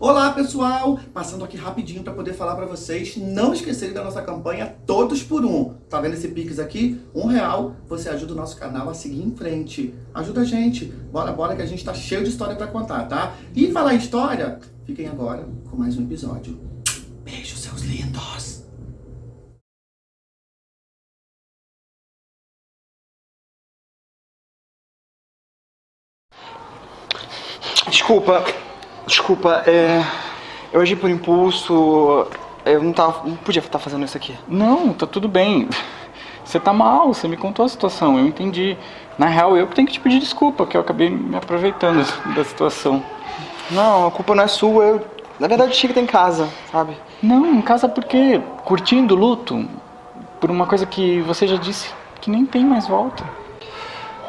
Olá pessoal, passando aqui rapidinho para poder falar para vocês não esquecerem da nossa campanha Todos por Um. Tá vendo esse Pix aqui? Um real, você ajuda o nosso canal a seguir em frente. Ajuda a gente, bora, bora que a gente tá cheio de história para contar, tá? E falar em história, fiquem agora com mais um episódio. Beijo, seus lindos! Desculpa, desculpa, é... Eu agi por impulso, eu não, tava, não podia estar fazendo isso aqui. Não, tá tudo bem. Você tá mal, você me contou a situação, eu entendi. Na real, eu que tenho que te pedir desculpa, que eu acabei me aproveitando da situação. Não, a culpa não é sua, eu... Na verdade, eu tinha que estar em casa, sabe? Não, em casa por quê? Curtindo o luto? Por uma coisa que você já disse que nem tem mais volta.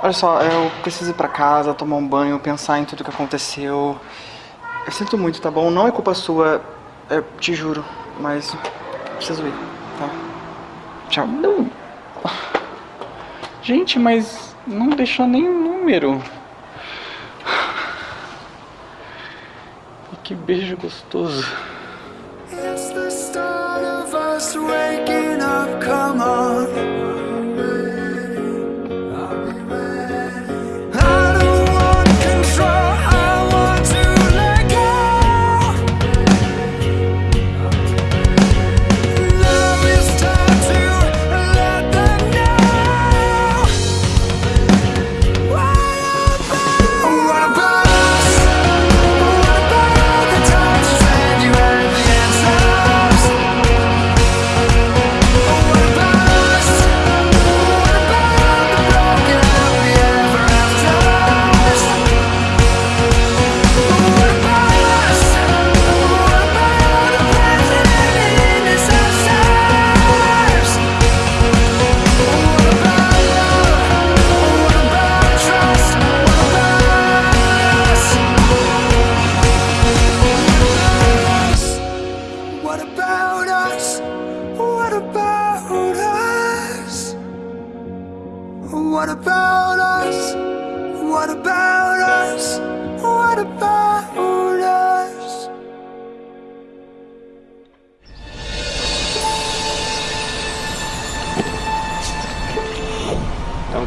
Olha só, eu preciso ir pra casa, tomar um banho, pensar em tudo que aconteceu. Eu sinto muito, tá bom? Não é culpa sua, eu te juro, mas preciso ir, tá? Tchau. Não. Gente, mas não deixou nem o número. E que beijo gostoso. It's the start of us waking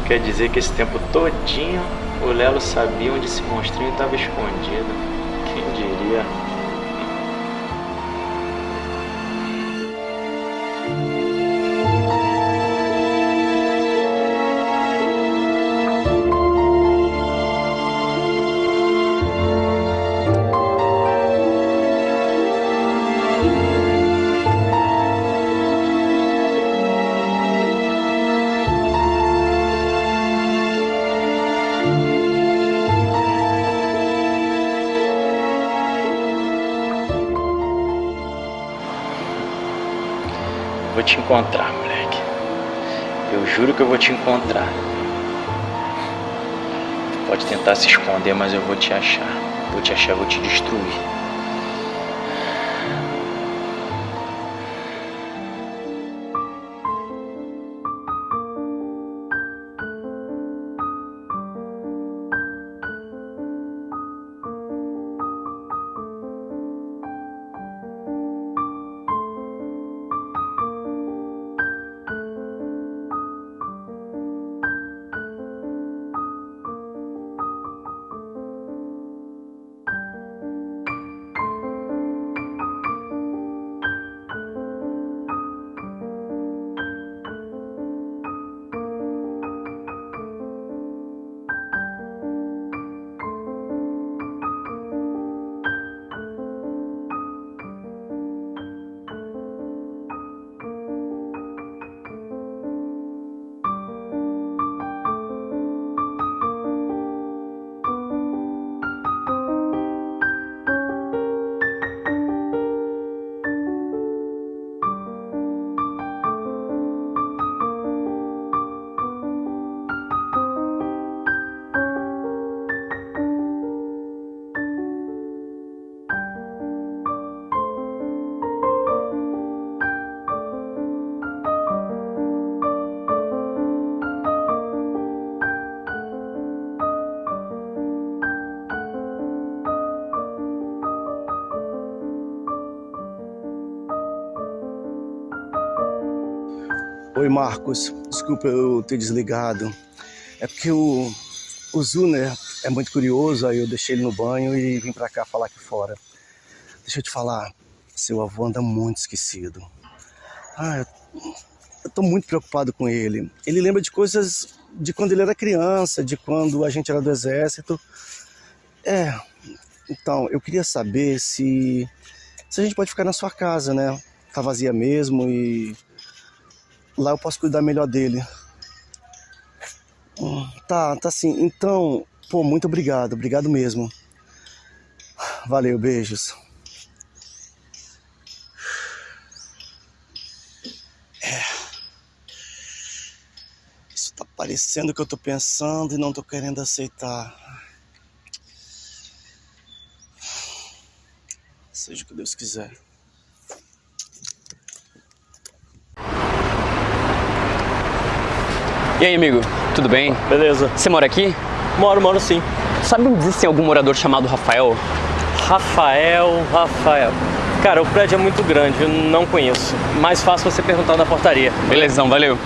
quer dizer que esse tempo todinho o Lelo sabia onde esse monstrinho estava escondido. Quem diria? Encontrar, moleque. Eu juro que eu vou te encontrar. Tu pode tentar se esconder, mas eu vou te achar. Vou te achar, vou te destruir. Oi, Marcos. Desculpa eu ter desligado. É porque o, o Zuner é muito curioso, aí eu deixei ele no banho e vim pra cá falar aqui fora. Deixa eu te falar, seu avô anda muito esquecido. Ah, eu, eu tô muito preocupado com ele. Ele lembra de coisas de quando ele era criança, de quando a gente era do exército. É, então, eu queria saber se, se a gente pode ficar na sua casa, né? Tá vazia mesmo e lá eu posso cuidar melhor dele. Hum, Tá, tá sim. Então, pô, muito obrigado, obrigado mesmo. Valeu, beijos. É. Isso tá parecendo o que eu tô pensando e não tô querendo aceitar. Seja o que Deus quiser. E aí, amigo, tudo bem? Beleza. Você mora aqui? Moro, moro sim. Sabe onde existe algum morador chamado Rafael? Rafael, Rafael. Cara, o prédio é muito grande, eu não conheço. Mais fácil você perguntar na portaria. Belezão, valeu.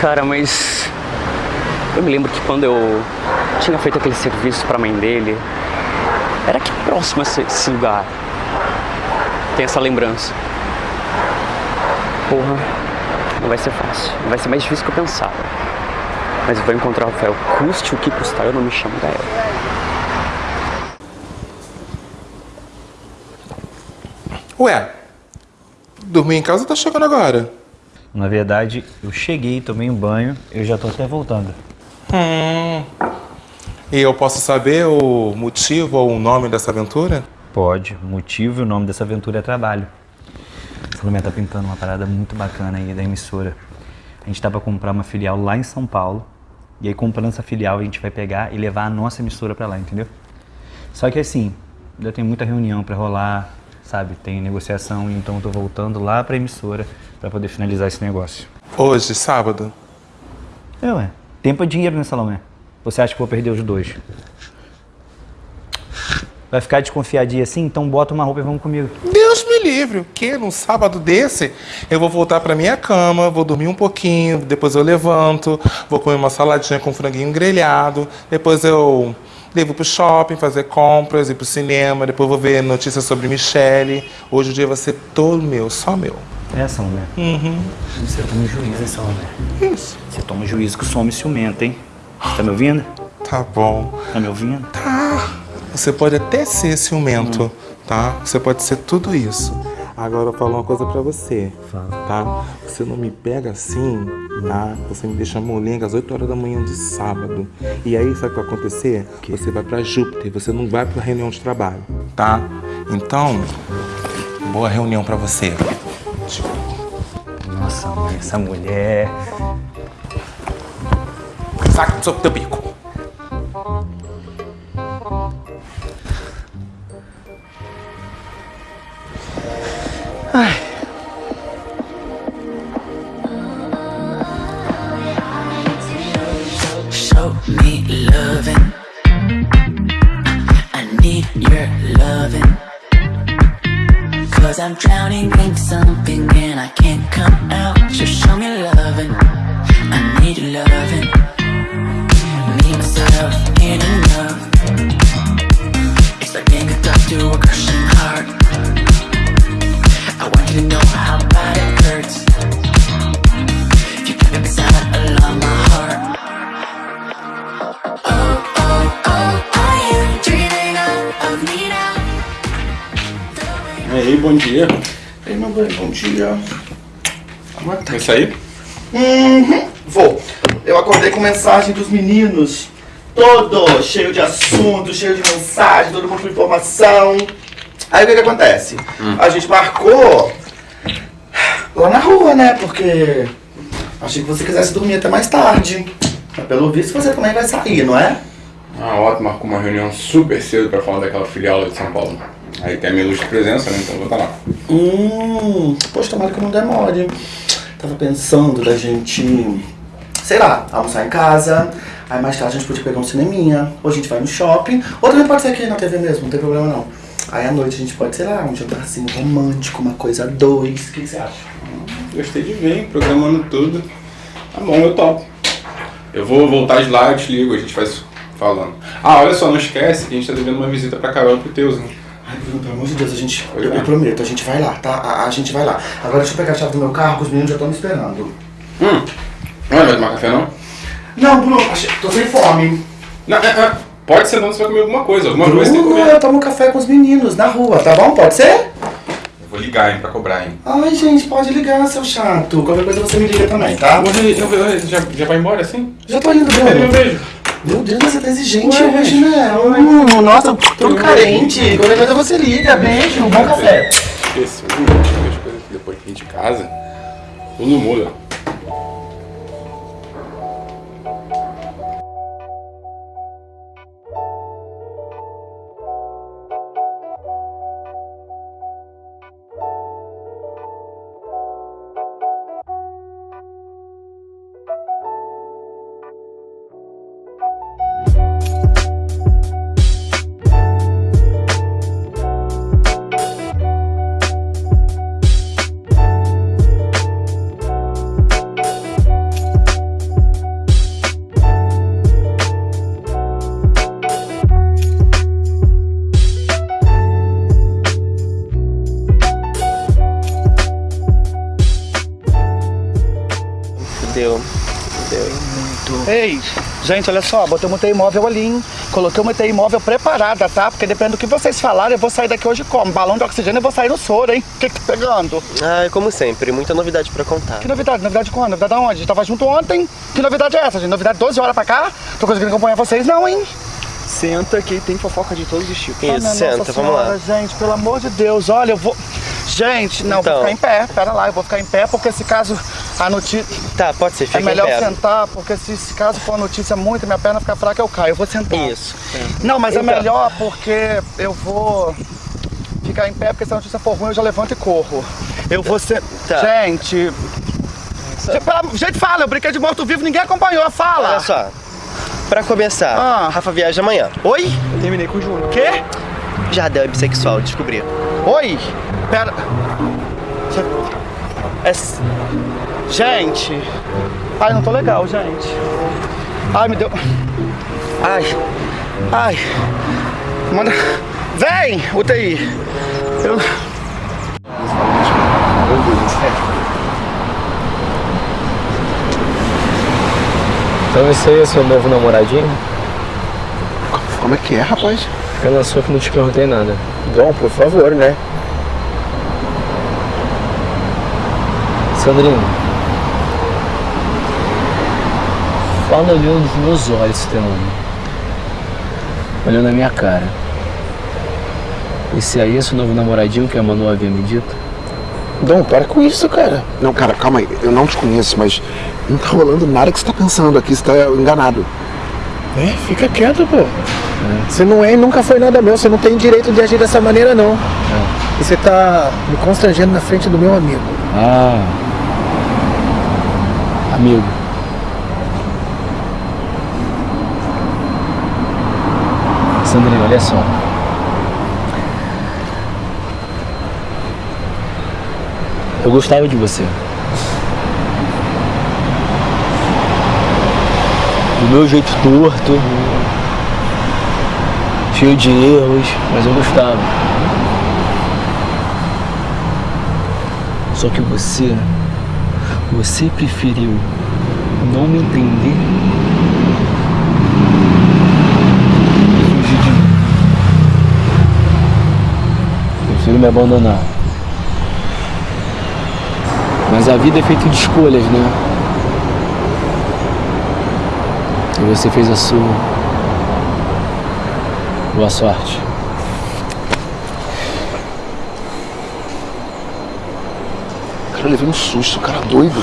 Cara, mas eu me lembro que quando eu tinha feito aquele serviço pra mãe dele, era aqui próximo esse, esse lugar. Tem essa lembrança. Porra, não vai ser fácil. Vai ser mais difícil que eu pensava. Mas eu vou encontrar o Rafael. Custe o que custar, eu não me chamo Gael. Ué, dormir em casa tá chegando agora. Na verdade, eu cheguei, tomei um banho, eu já tô até voltando. Hum. E eu posso saber o motivo ou o nome dessa aventura? Pode, o motivo e o nome dessa aventura é trabalho. Salomé tá pintando uma parada muito bacana aí da emissora. A gente tá pra comprar uma filial lá em São Paulo. E aí, comprando essa filial, a gente vai pegar e levar a nossa emissora pra lá, entendeu? Só que assim, ainda tem muita reunião pra rolar, sabe? Tem negociação, então eu tô voltando lá pra emissora pra poder finalizar esse negócio. Hoje, sábado. É, ué. Tempo é dinheiro, né, Salomé? Você acha que eu vou perder os dois? Vai ficar desconfiadinha assim? Então bota uma roupa e vamos comigo. Deus me livre, o quê? Num sábado desse, eu vou voltar pra minha cama, vou dormir um pouquinho, depois eu levanto, vou comer uma saladinha com franguinho grelhado, depois eu devo pro shopping fazer compras, ir pro cinema, depois vou ver notícias sobre Michelle. Hoje o dia vai ser todo meu, só meu. É, Salomé. Uhum. Você toma juízo, hein, Salomé? Isso. Você toma juízo que o some ciumento, hein? Tá me ouvindo? Tá bom. Tá me ouvindo? Tá. Você pode até ser ciumento, tá? Você pode ser tudo isso. Agora eu falo uma coisa pra você, tá? Você não me pega assim, tá? Você me deixa molenga às 8 horas da manhã de sábado. E aí, sabe o que vai acontecer? Você vai pra Júpiter, você não vai pra reunião de trabalho, tá? Então, boa reunião pra você. Nossa, mãe, essa mulher. Saca do seu teu bico. Show me 唉。Cause I'm drowning in something and I can't come out. Just show me love. Bom dia. E aí, meu bem, bom dia. Vai sair? Uhum, vou. Eu acordei com mensagem dos meninos. Todo cheio de assunto, cheio de mensagem, todo mundo com informação. Aí o que que acontece? A gente marcou lá na rua, né? Porque achei que você quisesse dormir até mais tarde. Mas pelo visto você também vai sair, não é? Ah, ótimo, marcou uma reunião super cedo pra falar daquela filial lá de São Paulo. Aí tem a minha luz de presença, né? Então eu vou estar lá. Hum, poxa, tomara que não demore. Tava pensando da gente, sei lá, almoçar em casa. Aí mais tarde a gente podia pegar um cineminha. Ou a gente vai no shopping. Ou também pode ser aqui na TV mesmo, não tem problema não. Aí à noite a gente pode, sei lá, um jantarzinho romântico, uma coisa a dois. O que que você acha? Gostei de ver, hein? programando tudo. Tá bom, eu topo. Eu vou voltar de lá, eu te ligo, a gente faz falando. Ah, olha só, não esquece que a gente tá devendo uma visita pra Carol e pro Teus, hein? Ai, Bruno, pelo amor de Deus, a gente. Eu, eu prometo, a gente vai lá, tá? A, a gente vai lá. Agora deixa eu pegar a chave do meu carro, que os meninos já estão me esperando. Hum. Não vai tomar café, não? Não, Bruno, tô sem fome. Não, é, é, pode ser não, você vai comer alguma coisa. Alguma coisa tem que Bruno, comer. eu tomo café com os meninos na rua, tá bom? Pode ser? Eu vou ligar, hein, pra cobrar, hein. Ai, gente, pode ligar, seu chato. Qualquer coisa você me liga também, tá? Hoje, eu, eu, já, já vai embora assim? Já tô indo, Cadê meu Bruno. beijo? Meu Deus, você tá exigente Ué, hoje, né? Hum, nossa, todo carente. Qualquer coisa você liga. Beijo, bom café. Esqueci, hum, as coisas que depois que a gente casa, tudo muda. Ei, gente, olha só, botei uma UTI imóvel ali, hein? Coloquei uma imóvel preparada, tá? Porque depende do que vocês falarem, eu vou sair daqui hoje como? Balão de oxigênio eu vou sair no soro, hein? O que que tá pegando? Ah, como sempre, muita novidade pra contar. Que novidade? Novidade quando? Novidade aonde? A gente tava junto ontem. Que novidade é essa, gente? Novidade 12 horas pra cá? Tô conseguindo acompanhar vocês não, hein? Senta que tem fofoca de todos os tipos. Ah, minha Nossa Senhora, Gente, pelo amor de Deus, olha, eu vou... Gente, não, Então. vou ficar em pé, pera lá, eu vou ficar em pé, porque esse caso, a notícia... Tá, pode ser, fica É melhor em pé. sentar, porque se esse caso for uma notícia muito, minha perna ficar fraca, eu caio, eu vou sentar. Isso. Não, mas é Então. melhor porque eu vou ficar em pé, porque se a notícia for ruim, eu já levanto e corro. Eu vou ser... Tá. Gente... Gente, pela- Gente, fala, eu brinquei de morto-vivo, ninguém acompanhou, fala! Olha só. Pra começar, Rafa viaja amanhã. Oi? Eu terminei com o Júnior. Quê? Jardel é bissexual, descobri. Oi? Pera. É... Gente. Ai, não tô legal, gente. Ai, me deu. Ai. Ai. Manda. Vem, UTI. Eu. Então esse aí é seu novo namoradinho? Como é que é, rapaz? Fica na sua que não te perguntei nada. Dom, por favor, né? Sandrinho. Fala olhando nos meus olhos, nome. Olhando na minha cara. Esse aí é seu novo namoradinho que a Manu havia me dito? Dom, para com isso, cara. Não, cara, calma aí. Eu não te conheço, mas não tá rolando nada que você tá pensando aqui. Você tá enganado. É, fica quieto, pô. Você não é e nunca foi nada meu. Você não tem direito de agir dessa maneira, não. E você tá me constrangendo na frente do meu amigo. Ah. Amigo. Sandrinho, olha só. Eu gostava de você. Do meu jeito torto, cheio de erros, mas eu gostava. Só que você, você preferiu não me entender e fugir de mim. Prefiro me abandonar. Mas a vida é feita de escolhas, né? E você fez a sua. Boa sorte. Cara, eu levei um susto, cara doido.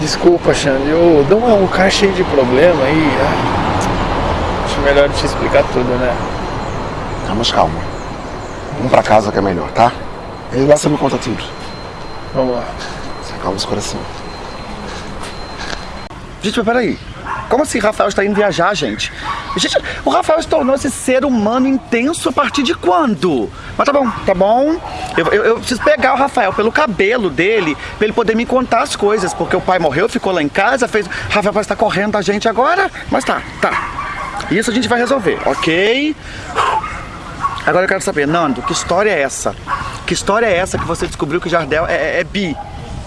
Desculpa, Xande, o Dom é um cara cheio de problema aí. ah. Acho melhor te explicar tudo, né? Tá, mas calma. Pra casa que é melhor, tá? E lá você me conta tudo. Vamos lá. Você acalma esse coração. Gente, mas peraí. Como assim Rafael está indo viajar, gente? Gente, o Rafael se tornou esse ser humano intenso a partir de quando? Mas tá bom, tá bom. Eu, eu, eu preciso pegar o Rafael pelo cabelo dele, pra ele poder me contar as coisas, porque o pai morreu, ficou lá em casa, fez. Rafael parece estar correndo da gente agora, mas tá, tá. Isso a gente vai resolver, ok? Agora eu quero saber, Nando, que história é essa? Que história é essa que você descobriu que o Jardel é, é- é bi?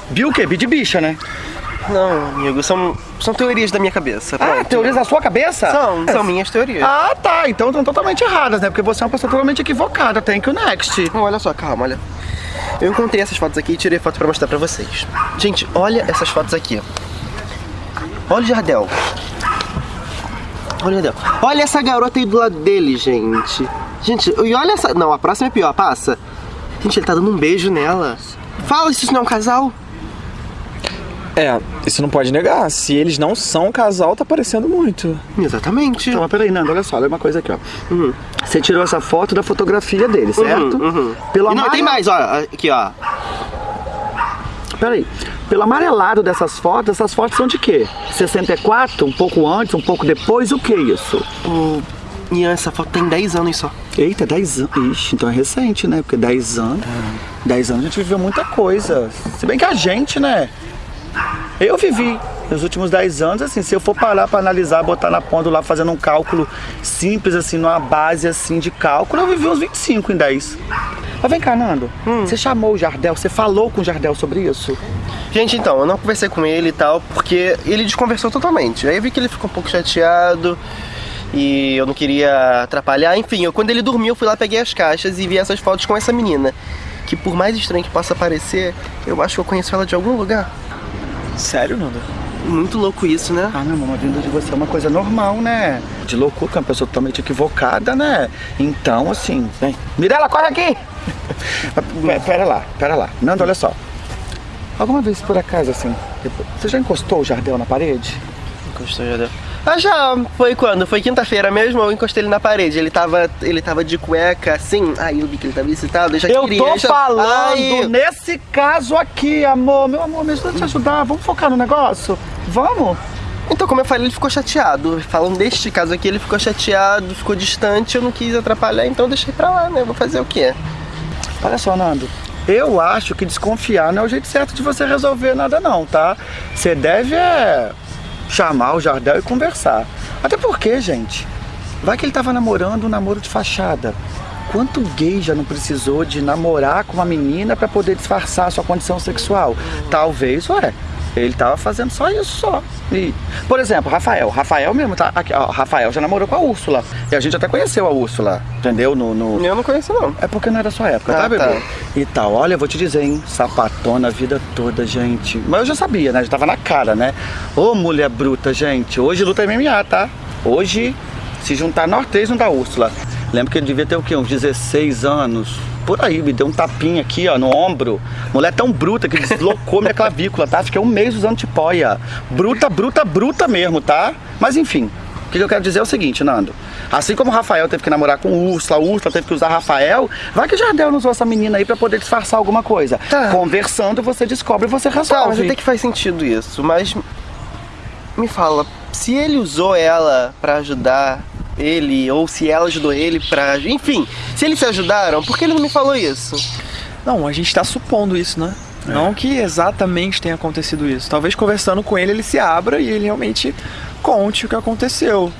Bi o quê? Bi de bicha, né? Não, amigo, são, são teorias da minha cabeça. Ah, pronto. teorias da sua cabeça? São, são minhas teorias. Ah, tá. Então estão totalmente erradas, né? Porque você é uma pessoa totalmente equivocada. Thank you, next. Não, olha só, calma, olha. Eu encontrei essas fotos aqui e tirei foto pra mostrar pra vocês. Gente, olha essas fotos aqui. Olha o Jardel. Olha o Jardel. Olha essa garota aí do lado dele, gente. Gente, e olha essa... Não, a próxima é pior, passa. Gente, ele tá dando um beijo nela. Fala se isso não é um casal. É, isso não pode negar. Se eles não são um casal, tá parecendo muito. Exatamente. Então, mas peraí, Nando, olha só, olha uma coisa aqui, ó. Você tirou essa foto da fotografia dele, certo? Uhum, uhum. Pelo E não, tem mais, ó. Aqui, ó. Peraí. Pelo amarelado dessas fotos, essas fotos são de quê? 64? Um pouco antes, um pouco depois? O que é isso? O... Ian, essa foto tem 10 anos só. Eita, 10 anos. Ixi, então é recente, né? Porque 10 anos. 10 anos a gente viveu muita coisa. Se bem que a gente, né? Eu vivi nos últimos 10 anos, assim, se eu for parar pra analisar, botar na ponta lá, fazendo um cálculo simples, assim, numa base, assim, de cálculo, eu vivi uns 25 em 10. Mas vem cá, Nando, você chamou o Jardel, você falou com o Jardel sobre isso? Gente, então, eu não conversei com ele e tal, porque ele desconversou totalmente. Aí eu vi que ele ficou um pouco chateado e eu não queria atrapalhar. Enfim, eu, quando ele dormiu, eu fui lá, peguei as caixas e vi essas fotos com essa menina. Que por mais estranho que possa parecer, eu acho que eu conheço ela de algum lugar. Sério, Nando? Muito louco isso, né? Ah, não, uma vinda de você é uma coisa normal, né? De loucura, que é uma pessoa totalmente equivocada, né? Então, assim, vem. Mirela, corre aqui! Pera- lá, pera lá. Nando, olha só. Alguma vez, por acaso, assim, você já encostou o Jardel na parede? Encostou o Jardel? Ah, já. Foi quando? Foi quinta-feira mesmo, eu encostei ele na parede. Ele tava, ele tava de cueca, assim. Aí eu vi que ele tava excitado, eu já Eu queria. tô já- falando Ai, nesse caso aqui, amor. Meu amor, me ajuda a te ajudar. Vamos focar no negócio? Vamos? Então, como eu falei, ele ficou chateado. Falando deste caso aqui, ele ficou chateado, ficou distante, eu não quis atrapalhar, então eu deixei pra lá, né? Vou fazer o quê? Olha só, Nando. Eu acho que desconfiar não é o jeito certo de você resolver nada não, tá? Você deve é, chamar o Jardel e conversar. Até porque, gente, vai que ele tava namorando um namoro de fachada. Quanto gay já não precisou de namorar com uma menina pra poder disfarçar sua condição sexual? Talvez, ué, ele tava fazendo só isso só. E, por exemplo, Rafael. Rafael mesmo, tá? Aqui, ó, Rafael já namorou com a Úrsula. E a gente até conheceu a Úrsula, entendeu? No, no... Eu não conheço, não. É porque não era sua época, Ah, tá, bebê? tá. E tal. Olha, eu vou te dizer, hein? Sapatona a vida toda, gente. Mas eu já sabia, né? Já tava na cara, né? Ô, mulher bruta, gente. Hoje luta MMA, tá? Hoje, se juntar nós três, não dá Úrsula. Lembro que ele devia ter o quê? Uns 16 anos. Por aí, me deu um tapinha aqui, ó, no ombro. Mulher tão bruta que deslocou minha clavícula, tá? Fiquei um mês usando tipóia. Bruta, bruta, bruta mesmo, tá? Mas enfim, o que eu quero dizer é o seguinte, Nando. Assim como o Rafael teve que namorar com o Úrsula, o Úrsula teve que usar Rafael, vai que o Jardel não usou essa menina aí pra poder disfarçar alguma coisa. Conversando, você descobre e você Tá, resolve. mas até que faz sentido isso, mas me fala, se ele usou ela pra ajudar ele, ou se ela ajudou ele pra. Enfim, se eles se ajudaram, por que ele não me falou isso? Não, a gente tá supondo isso, né? Não que exatamente tenha acontecido isso. Talvez conversando com ele, ele se abra e ele realmente conte o que aconteceu.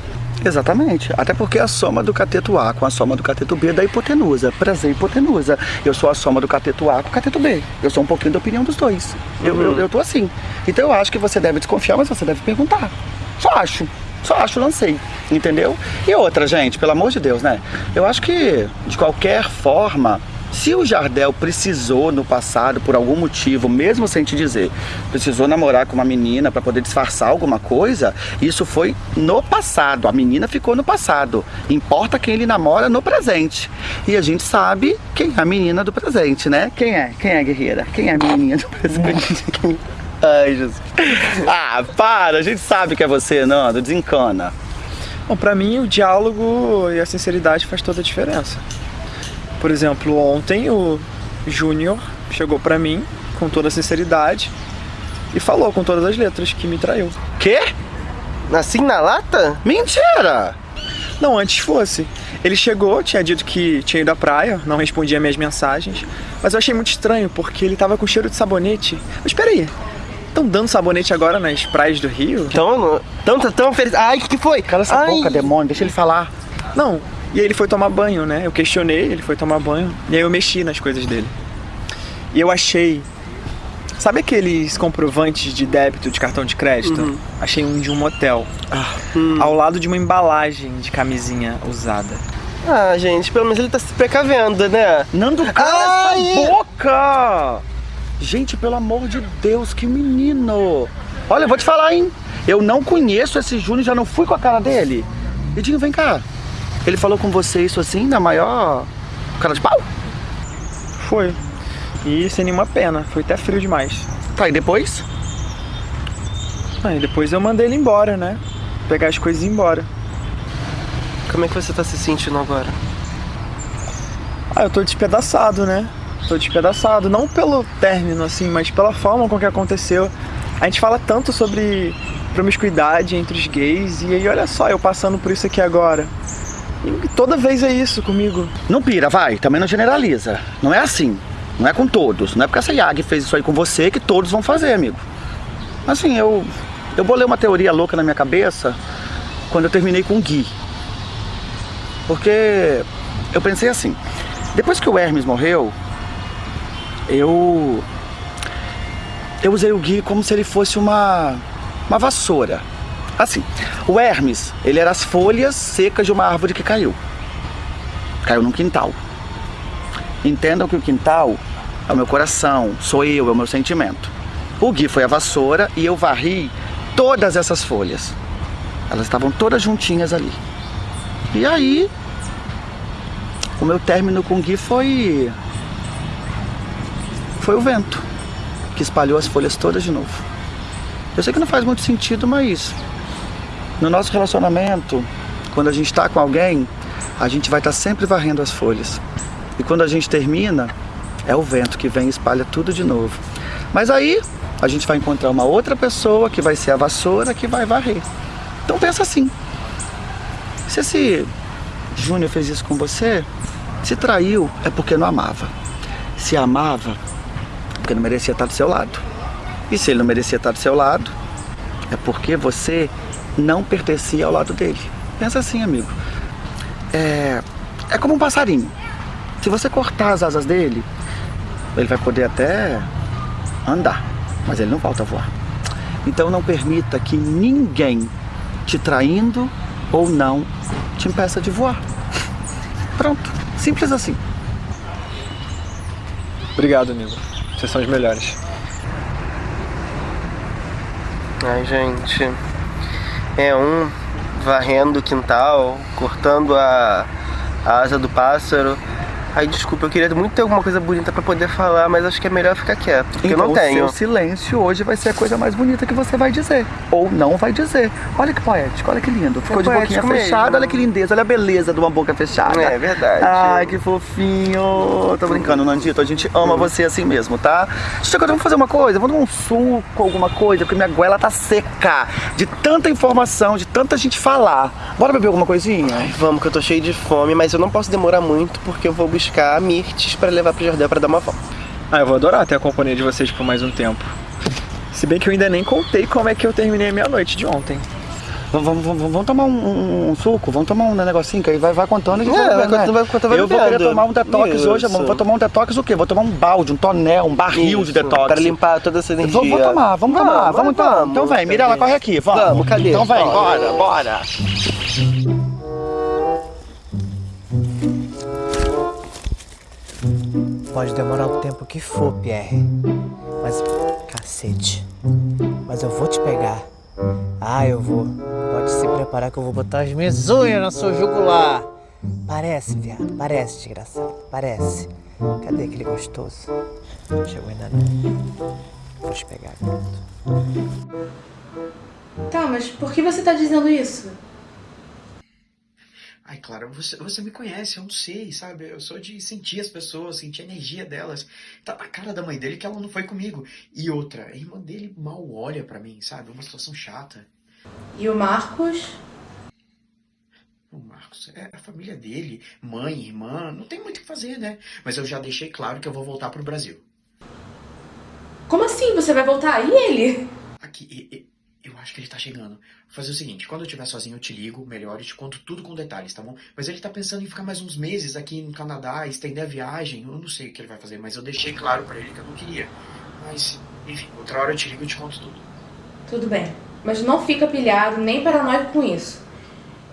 Exatamente. Até porque a soma do cateto A com a soma do cateto B dá hipotenusa. Prazer hipotenusa. Eu sou a soma do cateto A com o cateto B. Eu sou um pouquinho da opinião dos dois. Eu, Uhum. eu, eu tô assim. Então eu acho que você deve desconfiar, mas você deve perguntar. Só acho. Só acho, lancei. Entendeu? E outra, gente, pelo amor de Deus, né? Eu acho que, de qualquer forma, se o Jardel precisou no passado, por algum motivo, mesmo sem te dizer, precisou namorar com uma menina para poder disfarçar alguma coisa, isso foi no passado. A menina ficou no passado. Importa quem ele namora no presente. E a gente sabe quem é a menina do presente, né? Quem é? Quem é a guerreira? Quem é a menininha do presente? Ai, Jesus. Ah, para! A gente sabe que é você, Nando. Desencana. Bom, pra mim o diálogo e a sinceridade faz toda a diferença. Por exemplo, ontem o Júnior chegou pra mim com toda a sinceridade e falou com todas as letras que me traiu. Quê? Assim na lata? Mentira! Não, antes fosse. Ele chegou, tinha dito que tinha ido à praia, não respondia minhas mensagens. Mas eu achei muito estranho, porque ele tava com cheiro de sabonete. Mas peraí, estão dando sabonete agora nas praias do Rio? Então, tão, tão feliz. Ai, o que, foi? Cala essa Ai. boca, demônio, deixa ele falar. Não, e aí ele foi tomar banho, né? Eu questionei, ele foi tomar banho. E aí eu mexi nas coisas dele. E eu achei. Sabe aqueles comprovantes de débito de cartão de crédito? Uhum. Achei um de um motel. hum. Ao lado de uma embalagem de camisinha usada. Ah, gente, pelo menos ele tá se precavendo, né? Nando, cala essa boca! Gente, pelo amor de Deus, que menino! Olha, eu vou te falar, hein? Eu não conheço esse Júnior, já não fui com a cara dele. Edinho, vem cá. Ele falou com você isso assim, na maior cara de pau? Foi. E sem nenhuma pena, foi até frio demais. Tá, e depois? Aí depois eu mandei ele embora, né? Pegar as coisas e ir embora. Como é que você tá se sentindo agora? Ah, eu tô despedaçado, né? Tô despedaçado. Não pelo término, assim, mas pela forma com que aconteceu. A gente fala tanto sobre promiscuidade entre os gays, e aí olha só, eu passando por isso aqui agora. E toda vez é isso comigo. Não pira, vai, também não generaliza. Não é assim. Não é com todos. Não é porque essa Yag fez isso aí com você que todos vão fazer, amigo. Assim, eu. Eu bolei uma teoria louca na minha cabeça quando eu terminei com o Gui. Porque eu pensei assim, depois que o Hermes morreu, eu. Eu usei o Gui como se ele fosse uma. uma vassoura. Assim, o Hermes, ele era as folhas secas de uma árvore que caiu. Caiu num quintal. Entendam que o quintal é o meu coração, sou eu, é o meu sentimento. O Gui foi a vassoura e eu varri todas essas folhas. Elas estavam todas juntinhas ali. E aí, o meu término com o Gui foi. Foi o vento que espalhou as folhas todas de novo. Eu sei que não faz muito sentido, mas no nosso relacionamento, quando a gente está com alguém, a gente vai estar sempre varrendo as folhas. E quando a gente termina, é o vento que vem e espalha tudo de novo. Mas aí a gente vai encontrar uma outra pessoa que vai ser a vassoura que vai varrer. Então pensa assim. Se esse Júnior fez isso com você, se traiu é porque não amava. Se amava, porque não merecia estar do seu lado. E se ele não merecia estar do seu lado, é porque você não pertencia ao lado dele. Pensa assim, amigo. É, é como um passarinho. Se você cortar as asas dele, ele vai poder até andar, mas ele não volta a voar. Então não permita que ninguém te traindo ou não te impeça de voar. Pronto, simples assim. Obrigado, amigo. Vocês são os melhores. Ai, gente. É um varrendo o quintal, cortando a, a asa do pássaro. Ai, desculpa, eu queria muito ter alguma coisa bonita pra poder falar, mas acho que é melhor ficar quieto, porque eu não Então, tenho. O seu silêncio hoje vai ser a coisa mais bonita que você vai dizer. Ou não vai dizer. Olha que poético, olha que lindo. Ficou É de boquinha fechada, mesmo. olha que lindeza, olha a beleza de uma boca fechada. É verdade. Ai, que fofinho. Tô brincando, Nandito. A gente ama você assim mesmo, tá? Chico, vamos fazer uma coisa? Vamos tomar um suco, alguma coisa, porque minha goela tá seca. De tanta informação, de tanta gente falar. Bora beber alguma coisinha? Ai, vamos, que eu tô cheio de fome, mas eu não posso demorar muito porque eu vou buscar mirtes pra levar pro Jardel pra dar uma volta. Ah, eu vou adorar ter a companhia de vocês por mais um tempo. Se bem que eu ainda nem contei como é que eu terminei a minha noite de ontem. Vamos, vamos, vamos, tomar um, um- um suco, vamos tomar um negocinho que aí vai, vai contando e a É, vai, vai contando, vai contando, vai Eu vou querer tomar um detox Isso. hoje, amor. Vou tomar um detox o quê? Vou tomar um balde, um tonel, um barril de Isso, detox. Pra limpar toda essa energia. Vou, vou tomar, vamos, tomar, Vamos, vamos então. vamos, então vem, Mirella, corre aqui, vamos. Vamos, cadê? Então vem, Bora. bora, bora. Pode demorar o tempo que for, Pierre. Mas, cacete. Mas eu vou te pegar. Ah, eu vou. Pode se preparar que eu vou botar as minhas unhas na sua jugular. Parece, viado. Parece, desgraçado. Parece. Cadê aquele gostoso? Chegou ainda não. Vou te pegar, garoto. Tá, mas por que você tá dizendo isso? Ai, Clara, você, você me conhece, eu não sei, sabe? Eu sou de sentir as pessoas, sentir a energia delas. Tá na cara da mãe dele que ela não foi comigo. E outra, a irmã dele mal olha pra mim, sabe? É uma situação chata. E o Marcos? Ô, Marcos, é a família dele, mãe, irmã, não tem muito o que fazer, né? Mas eu já deixei claro que eu vou voltar pro Brasil. Como assim? Você vai voltar? E ele? Aqui, eu acho que ele tá chegando. Vou fazer o seguinte, quando eu estiver sozinho eu te ligo melhor e te conto tudo com detalhes, tá bom? Mas ele tá pensando em ficar mais uns meses aqui no Canadá, estender a viagem. Eu não sei o que ele vai fazer, mas eu deixei claro pra ele que eu não queria. Mas, enfim, outra hora eu te ligo e te conto tudo. Tudo bem. Mas não fica pilhado nem paranoico com isso.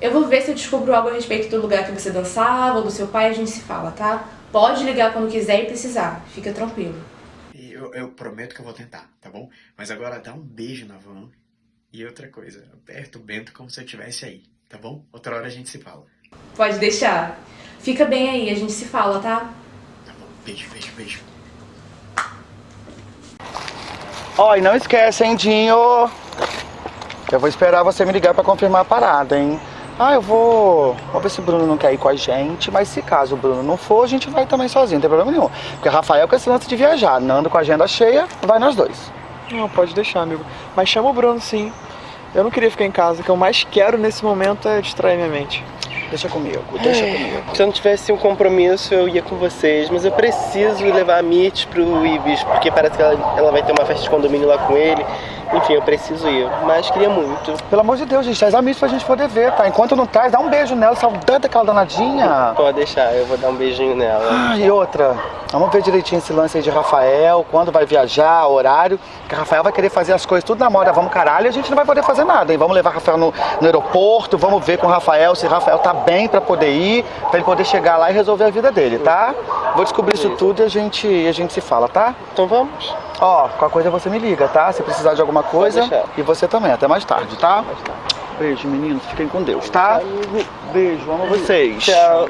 Eu vou ver se eu descubro algo a respeito do lugar que você dançava ou do seu pai a gente se fala, tá? Pode ligar quando quiser e precisar. Fica tranquilo. Eu, eu prometo que eu vou tentar, tá bom? Mas agora dá um beijo na van. E outra coisa, aperta o Bento como se eu estivesse aí, tá bom? Outra hora a gente se fala. Pode deixar. Fica bem aí, a gente se fala, tá? Beijo, beijo, beijo. Ó, e não esquece, hein, Dinho? Eu vou esperar você me ligar pra confirmar a parada, hein? Ah, eu vou. Vou ver se o Bruno não quer ir com a gente, mas se caso o Bruno não for, a gente vai também sozinho, não tem problema nenhum. Porque Rafael com esse lance de viajar, Nando com a agenda cheia, vai nós dois. Não, pode deixar, amigo. Mas chama o Bruno, sim. Eu não queria ficar em casa. O que eu mais quero nesse momento é distrair minha mente. Deixa comigo, deixa comigo. Se eu não tivesse um compromisso, eu ia com vocês, mas eu preciso levar a Mitch pro Ibis, porque parece que ela, ela vai ter uma festa de condomínio lá com ele. Enfim, eu preciso ir, mas queria muito. Pelo amor de Deus, gente, traz amigos pra gente poder ver, tá? Enquanto não traz, dá um beijo nela, saudade daquela danadinha. Pode deixar, eu vou dar um beijinho nela. Ah, e outra, vamos ver direitinho esse lance aí de Rafael, quando vai viajar, horário. Que Rafael vai querer fazer as coisas tudo na moda, vamos caralho, e a gente não vai poder fazer nada, hein? Vamos levar Rafael no, no aeroporto, vamos ver com o Rafael se Rafael tá bem pra poder ir, pra ele poder chegar lá e resolver a vida dele, tá? Vou descobrir isso tudo e a gente, a gente se fala, tá? Então vamos. Ó, qualquer coisa você me liga, tá? Se precisar de alguma coisa. E você também, até mais tarde, tá? Beijo, meninos, fiquem com Deus, tá? Beijo, amo vocês. Tchau.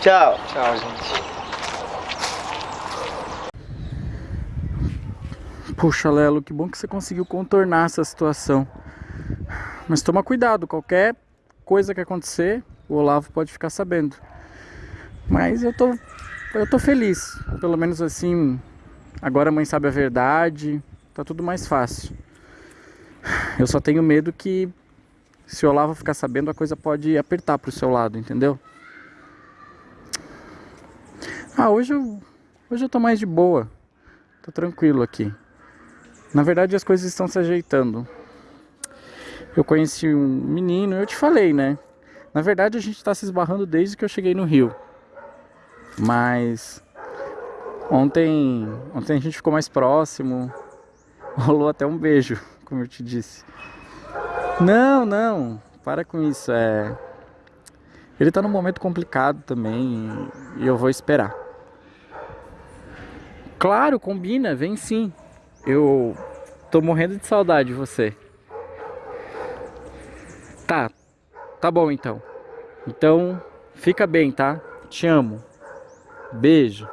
Tchau. Tchau, gente. Puxa, Lelo, que bom que você conseguiu contornar essa situação. Mas toma cuidado, qualquer coisa que acontecer, o Olavo pode ficar sabendo. Mas eu tô, eu tô feliz. Pelo menos assim, agora a mãe sabe a verdade, tá tudo mais fácil. Eu só tenho medo que se o Olavo ficar sabendo, a coisa pode apertar pro seu lado, entendeu? Ah, hoje eu, hoje eu tô mais de boa. Tô tranquilo aqui. Na verdade, as coisas estão se ajeitando. Eu conheci um menino, eu te falei, né? Na verdade, a gente tá se esbarrando desde que eu cheguei no Rio. Mas ontem, ontem a gente ficou mais próximo. Rolou até um beijo, como eu te disse. Não, não, para com isso. É, ele tá num momento complicado também e eu vou esperar. Claro, combina, vem sim. Eu tô morrendo de saudade de você. Tá, tá bom então. Então, fica bem, tá? Te amo. Beijo.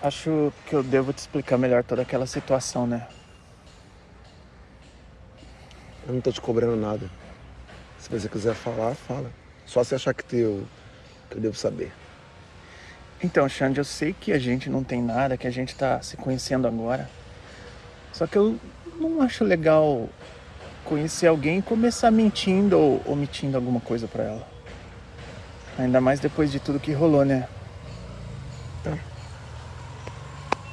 Acho que eu devo te explicar melhor toda aquela situação, né? Eu não tô te cobrando nada. Se você quiser falar, fala. Só se achar que teu, que eu devo saber. Então, Xande, eu sei que a gente não tem nada, que a gente tá se conhecendo agora. Só que eu não acho legal conhecer alguém e começar mentindo ou omitindo alguma coisa pra ela. Ainda mais depois de tudo que rolou, né?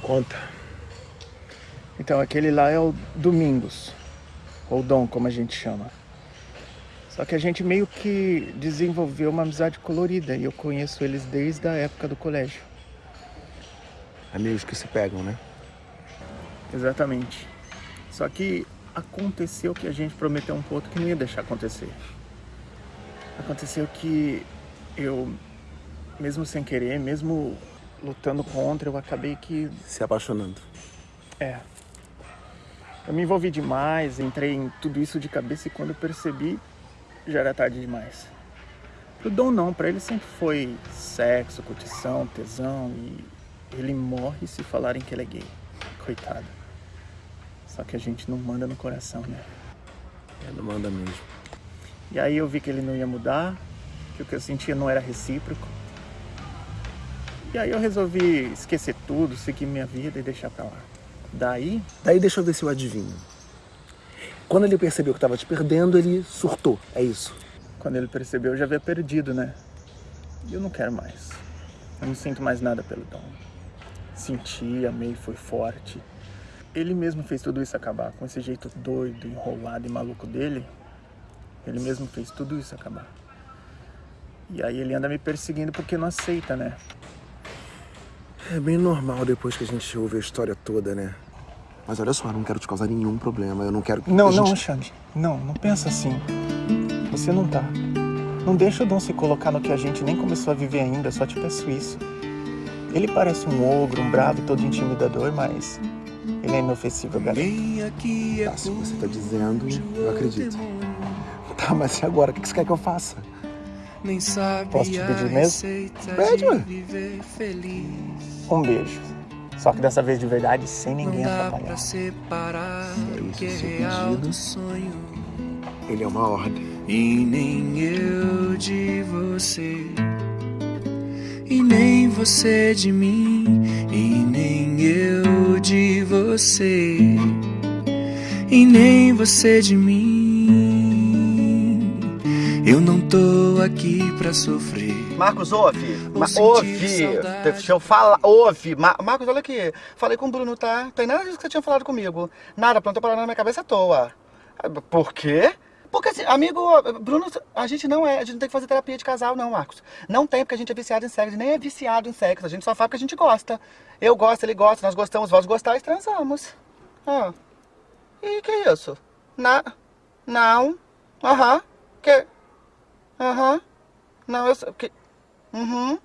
Conta. Então, aquele lá é o Domingos. Ou Dom, como a gente chama. Só que a gente meio que desenvolveu uma amizade colorida e eu conheço eles desde a época do colégio. Amigos que se pegam, né? Exatamente. Só que aconteceu que a gente prometeu um pro outro que não ia deixar acontecer. Aconteceu que eu, mesmo sem querer, mesmo lutando contra, eu acabei que. Se apaixonando. É. Eu me envolvi demais, entrei em tudo isso de cabeça e quando eu percebi, já era tarde demais. Pro Dom não, pra ele sempre foi sexo, curtição, tesão e ele morre se falarem que ele é gay. Coitado. Só que a gente não manda no coração, né? É, não manda mesmo. E aí eu vi que ele não ia mudar, que o que eu sentia não era recíproco. E aí eu resolvi esquecer tudo, seguir minha vida e deixar pra lá. Daí, Daí deixa eu ver se eu adivinho. Quando ele percebeu que tava te perdendo, ele surtou, é isso? quando ele percebeu, eu já havia perdido, né? E eu não quero mais. Eu não sinto mais nada pelo Dom. Senti, amei, foi forte. Ele mesmo fez tudo isso acabar. Com esse jeito doido, enrolado e maluco dele, ele mesmo fez tudo isso acabar. E aí ele anda me perseguindo porque não aceita, né? É bem normal depois que a gente ouve a história toda, né? Mas olha só, eu não quero te causar nenhum problema, eu não quero que Não, a não, gente... Xande. Não, não pensa assim. Você não tá. Não deixa o Dom se colocar no que a gente nem começou a viver ainda, só te peço isso. Ele parece um ogro, um bravo e todo intimidador, mas ele é inofensivo, garoto. Tá, se você tá dizendo, eu acredito. Tá, mas e agora? O que você quer que eu faça? Nem sabe Posso te pedir mesmo? Pede, feliz. Um beijo. Só que dessa vez de verdade, sem ninguém atrapalhar. pra separar É o isso, que é pedido. do sonho. Ele é uma ordem. E nem eu de você. E nem você de mim. E nem eu de você. E nem você de mim. Eu não tô aqui pra sofrer. Marcos, ouve. Ou Ma ouve. Deixa eu falar. Ouve. Ma Marcos, olha aqui. Falei com o Bruno, tá? Tem nada disso que você tinha falado comigo. Nada, plantou parada na minha cabeça à toa. Por quê? Porque, assim, amigo, Bruno, a gente não é, a gente não tem que fazer terapia de casal, não, Marcos. Não tem, porque a gente é viciado em sexo, nem é viciado em sexo. A gente só faz porque a gente gosta. Eu gosto, ele gosta, nós gostamos, vós gostais, transamos. Ah. E que isso? Na... Não. Aham. Que... Aham. Não, eu... Que... Uhum.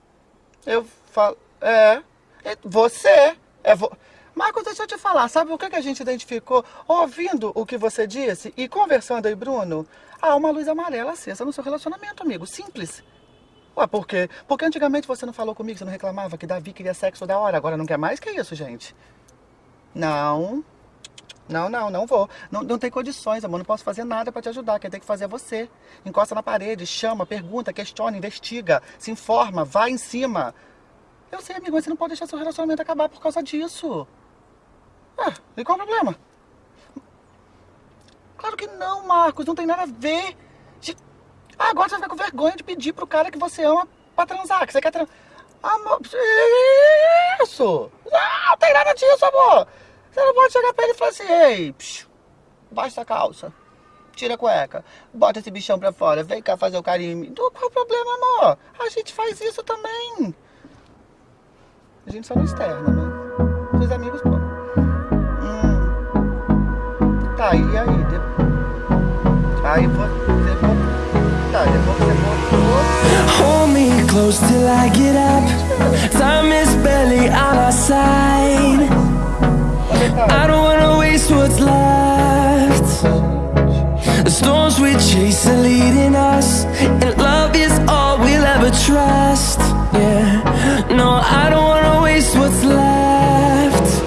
Eu falo... É. É Você. É vo... Marcos, deixa eu te falar. Sabe o que, que a gente identificou? Ouvindo o que você disse e conversando aí, Bruno. Há uma luz amarela acesa no seu relacionamento, amigo. Simples. Ué, por quê? Porque antigamente você não falou comigo, você não reclamava que Davi queria sexo da hora. Agora não quer mais? Que isso, gente? Não. Não, não, não vou. Não, não tem condições, amor. Não posso fazer nada pra te ajudar. Quem tem que fazer é você. Encosta na parede, chama, pergunta, questiona, investiga, se informa, vai em cima. Eu sei, amigo, mas você não pode deixar seu relacionamento acabar por causa disso. Ah, e qual o problema? Claro que não, Marcos. Não tem nada a ver. Ah, agora você vai com vergonha de pedir pro cara que você ama pra transar, que você quer transar. Amor, isso! Não, não tem nada disso, amor! Você não pode chegar pra ele e falar assim, ei, psiu, baixa a calça, tira a cueca, bota esse bichão pra fora, vem cá fazer o carinho mim. Qual é o problema, amor? A gente faz isso também. A gente só não externa, né? Seus amigos, pô. Hum. Tá, e aí? De... Aí você... Tá, depois você. Hold me close till I get up. Time is barely on our side. I don't wanna waste what's left. The storms we chase are leading us, and love is all we'll ever trust. Yeah, no, I don't wanna waste what's left.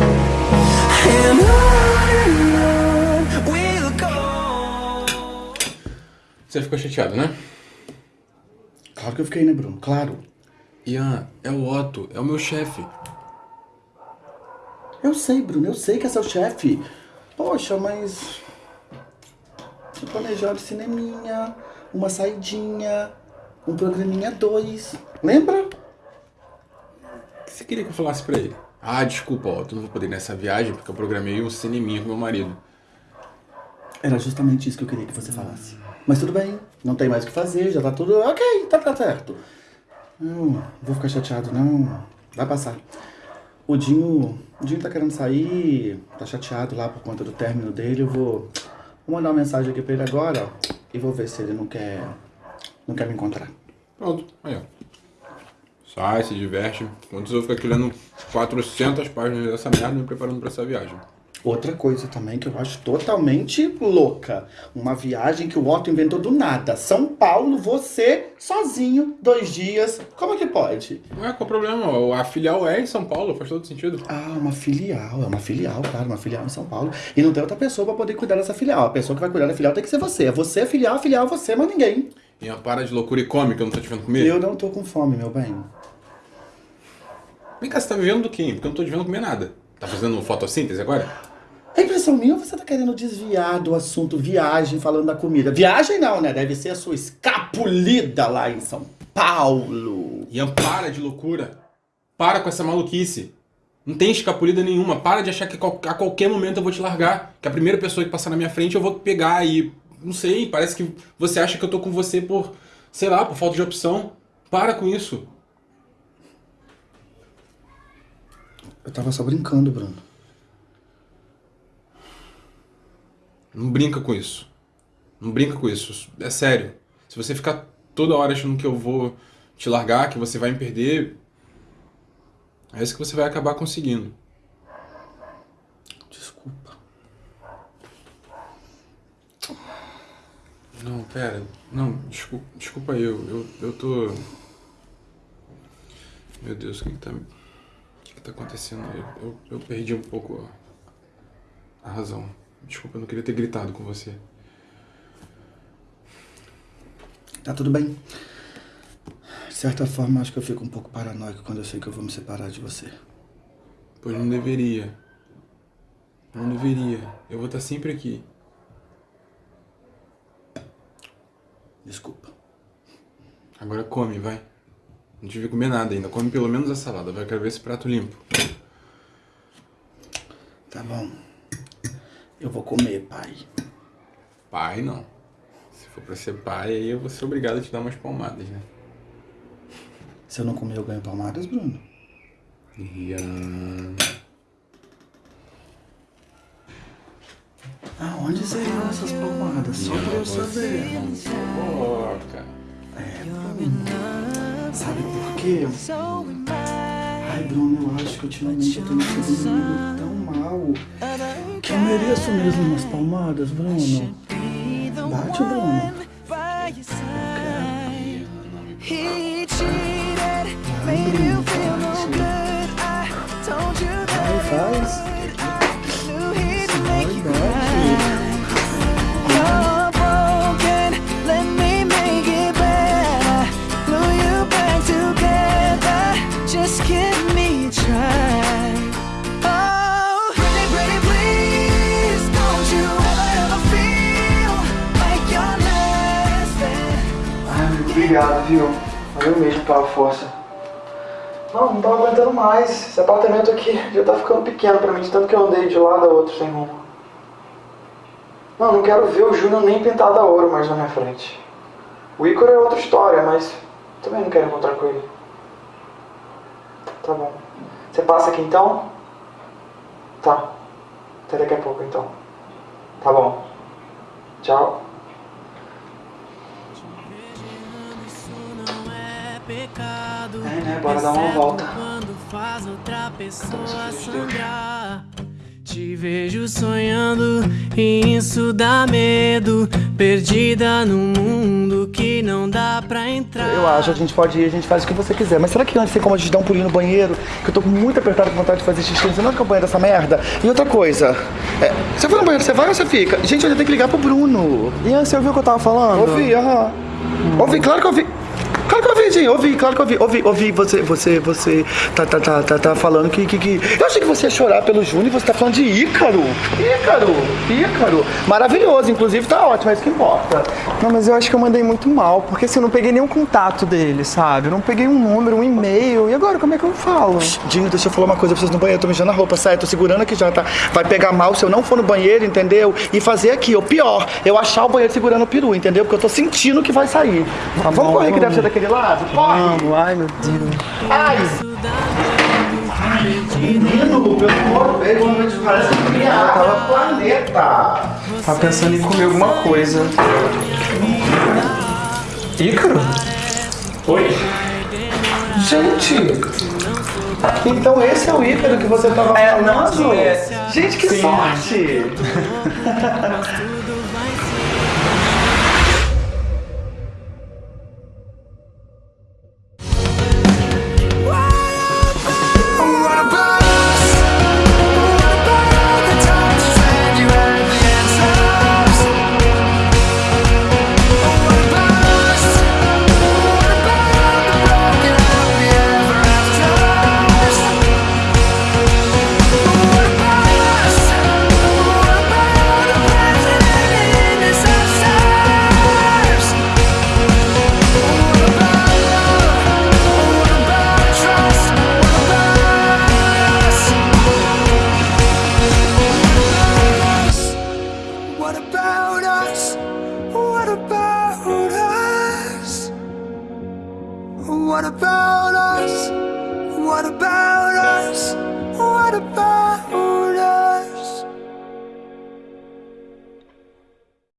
And on and on we'll go. Você ficou chateado, né? Claro que eu fiquei, né, Bruno? Claro. Ian, é o Otto, é o meu chefe. Eu sei, Bruno, eu sei que é seu chefe. Poxa, mas. Tinha planejado cineminha, uma saidinha, um programinha dois. Lembra? O que você queria que eu falasse pra ele? Ah, desculpa, Otto, não vou poder ir nessa viagem porque eu programei um cineminha com meu marido. Era justamente isso que eu queria que você falasse. Mas tudo bem, não tem mais o que fazer, já tá tudo. Ok, tá, tá certo. Não, vou ficar chateado, não. Vai passar. O Dinho. O Dinho tá querendo sair, tá chateado lá por conta do término dele. Eu vou, vou mandar uma mensagem aqui pra ele agora, e vou ver se ele não quer. não quer me encontrar. Pronto, aí ó. Sai, se diverte. Quando eu ficar aqui lendo 400 páginas dessa merda me preparando pra essa viagem. Outra coisa também que eu acho totalmente louca. Uma viagem que o Otto inventou do nada. São Paulo, você, sozinho, dois dias. Como é que pode? Ué, qual o problema? A filial é em São Paulo, faz todo sentido. Ah, uma filial. É uma filial, claro, uma filial em São Paulo. E não tem outra pessoa pra poder cuidar dessa filial. A pessoa que vai cuidar da filial tem que ser você. É você, filial, filial, você, mas ninguém. Ian, para de loucura e come, que eu não tô te vendo comer. Eu não tô com fome, meu bem. Vem cá, você tá vivendo do quê? Porque eu não tô te vendo comer nada. Tá fazendo fotossíntese agora? É impressão minha ou você tá querendo desviar do assunto viagem falando da comida? Viagem não, né? Deve ser a sua escapulida lá em São Paulo. Ian, para de loucura. Para com essa maluquice. Não tem escapulida nenhuma. Para de achar que a qualquer momento eu vou te largar. Que a primeira pessoa que passar na minha frente eu vou pegar e. Não sei, parece que você acha que eu tô com você por. sei lá, por falta de opção. Para com isso. Eu tava só brincando, Bruno. Não brinca com isso. Não brinca com isso. É sério. Se você ficar toda hora achando que eu vou te largar, que você vai me perder, é isso que você vai acabar conseguindo. Desculpa. Não, pera. Não, desculpa, desculpa aí, eu, eu, eu tô. Meu Deus, o que, que tá. O que, que tá acontecendo? Eu, eu, eu perdi um pouco a, a razão. Desculpa, eu não queria ter gritado com você. Tá tudo bem. De certa forma, acho que eu fico um pouco paranoico quando eu sei que eu vou me separar de você. Pois não deveria. Não deveria. Eu vou estar sempre aqui. Desculpa. Agora come, vai. Não tive que comer nada ainda. Come pelo menos a salada. Vai, quero ver esse prato limpo. Tá bom. Eu vou comer, pai. Pai, não. Se for pra ser pai, aí eu vou ser obrigado a te dar umas palmadas, né? Se eu não comer, eu ganho palmadas, Bruno. Ian... Aonde seriam essas palmadas? Só pra eu saber. Coloca. É, Bruno. Sabe por quê? Ai, Bruno, eu acho que ultimamente eu tô me sentindo tão mal que eu mereço mesmo umas palmadas, Bruno. Bate, Bruno. He cheated, obrigado, viu? Valeu mesmo pela força. Não, não tava aguentando mais. Esse apartamento aqui já tá ficando pequeno pra mim, de tanto que eu andei de um lado a outro sem rumo. Não, não quero ver o Júnior nem pintado a ouro mais na minha frente. O Ícaro é outra história, mas também não quero encontrar com ele. Tá bom. Você passa aqui então? Tá. Até daqui a pouco então. Tá bom. Tchau. Né? Bora dar uma volta. Quando faz outra pessoa sangrar. Te vejo sonhando e isso dá medo. Perdida num mundo que não dá pra entrar. Eu acho, a gente pode ir, a gente faz o que você quiser. Mas será que antes tem como a gente dar um pulinho no banheiro? Que eu tô muito apertado com vontade de fazer xixi. Você não fica banheiro dessa merda? E outra coisa, é, você vai no banheiro, você vai ou você fica? Gente, eu ainda tenho que ligar pro Bruno. Ian, você ouviu o que eu tava falando? Ouvi, aham. Ouvi, claro que eu ouvi. Que eu ouvi, claro que eu ouvi. Ouvi, ouvi você, você, você tá, tá, tá, tá, tá falando que, que, que... Eu achei que você ia chorar pelo Júnior e você tá falando de Ícaro. Ícaro, Ícaro. Maravilhoso, inclusive tá ótimo, é isso que importa. Não, mas eu acho que eu mandei muito mal, porque assim, eu não peguei nenhum contato dele, sabe? Eu não peguei um número, um e-mail. E agora, como é que eu falo? Dinho, deixa eu falar uma coisa pra vocês no banheiro. Eu tô mijando a roupa, sai, tô segurando aqui já, tá? Vai pegar mal se eu não for no banheiro, entendeu? E fazer aqui, ou pior, eu achar o banheiro segurando o peru, entendeu? Porque eu tô sentindo que vai sair. Tá Vamos bom, correr que deve ser daquele lado? Corre! Vamos, ai meu Deus. Ai! Menino, pelo amor de Deus, parece que criar o planeta. Tava pensando em comer alguma coisa. Ícaro? Oi? Gente! Então esse é o Ícaro que você tava falando? não, é. Gente, que Sim. sorte!